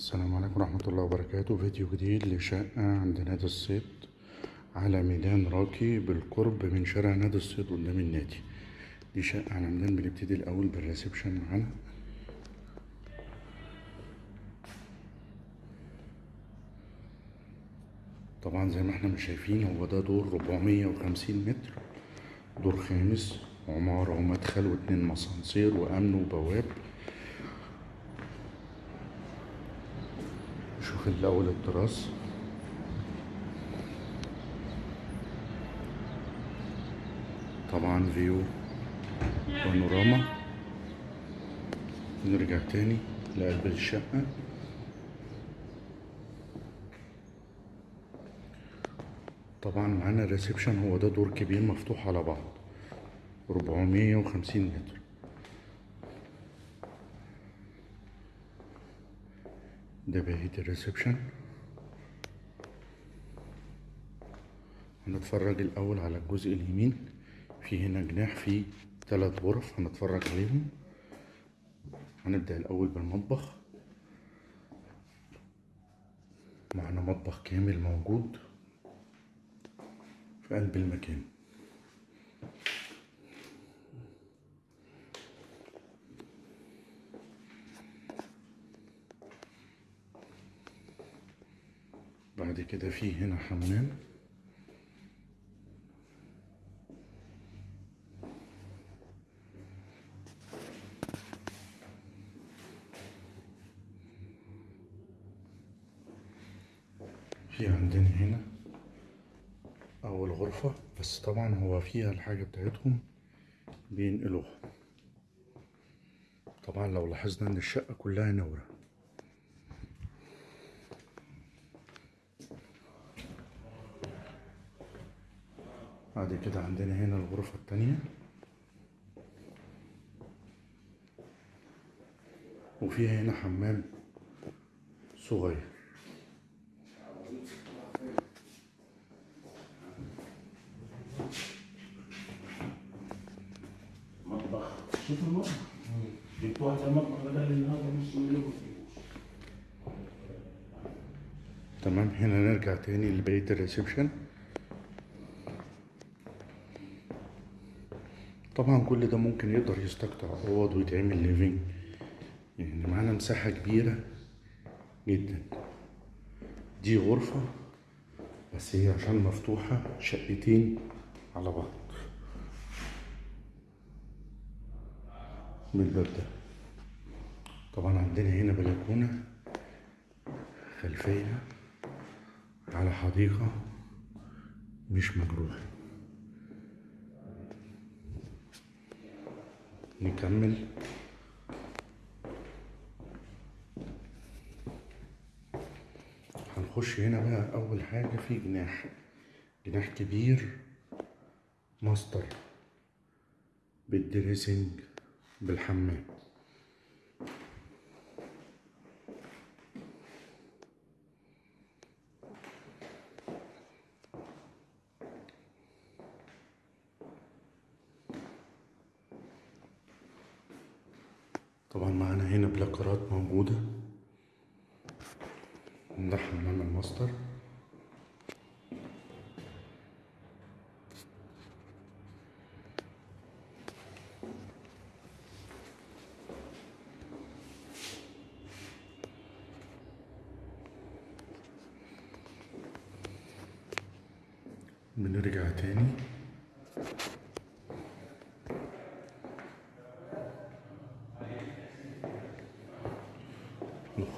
السلام عليكم ورحمة الله وبركاته. فيديو جديد لشقة عند نادي الصيد على ميدان راكي بالقرب من شارع نادي الصيد قدام النادي. دي شقة على ميدان بنبتدي الأول بالريسبشن معانا. طبعا زي ما إحنا مش شايفين هو ده دور 450 متر. دور خامس عمارة ومدخل واتنين مسانسير وأمن وبواب. شوف الأول ال terrace طبعا view panorama. نرجع تاني لقلب الشقة. طبعا معانا ال reception هو ده دور كبير مفتوح على بعض. 450 متر. ده بقية الريسبشن هنتفرج الأول على الجزء اليمين. في هنا جناح فيه تلات غرف هنتفرج عليهم. هنبدأ الأول بالمطبخ. معنا مطبخ كامل موجود في قلب المكان. بعد كده في هنا حمام في عندنا هنا أول غرفة بس طبعا هو فيها الحاجة بتاعتهم بينقلوها. طبعا لو لاحظنا إن الشقة كلها نورة. بعد كده عندنا هنا الغرفة التانية. وفيها هنا حمام صغير. مطبخ. شوف المطبخ. جبت واحد المطبخ بدل النهارده نص مليون. تمام هنا نرجع تاني لبقية ال reception. طبعا كل ده ممكن يقدر يستقطع أوض ويتعمل living. يعني معانا مساحة كبيرة جدا. دي غرفة بس هي عشان مفتوحة شقتين على بعض. بالباب ده. طبعا عندنا هنا بلكونة خلفية على حديقة مش مجروحة. نكمل. هنخش هنا بقى أول حاجة في جناح. جناح كبير. ماستر. بال dressing. بالحمام. طبعا معانا هنا بلاكارات موجودة. ده حمام الماستر بنرجع تاني.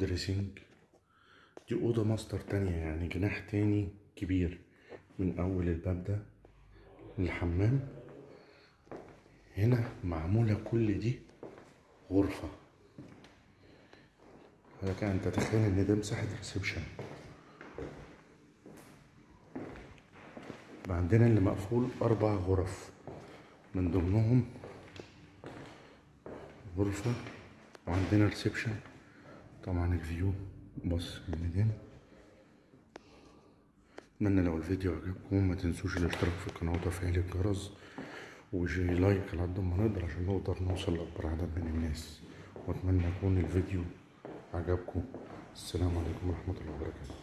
dressing دي أوضة ماستر تانية يعني جناح تاني كبير. من أول الباب ده للحمام. هنا معمولة كل دي غرفة. لك أن تتخيل إن ده مساحة reception عندنا اللي مقفول أربع غرف. من ضمنهم غرفة وعندنا reception طبعا ال view. بص الميدان أتمنى لو الفيديو عجبكم ما تنسوش الاشتراك في القناة وتفعيل الجرس وجي like على قد ما نقدر عشان نقدر نوصل لأكبر عدد من الناس. وأتمنى يكون الفيديو عجبكم. السلام عليكم ورحمة الله وبركاته.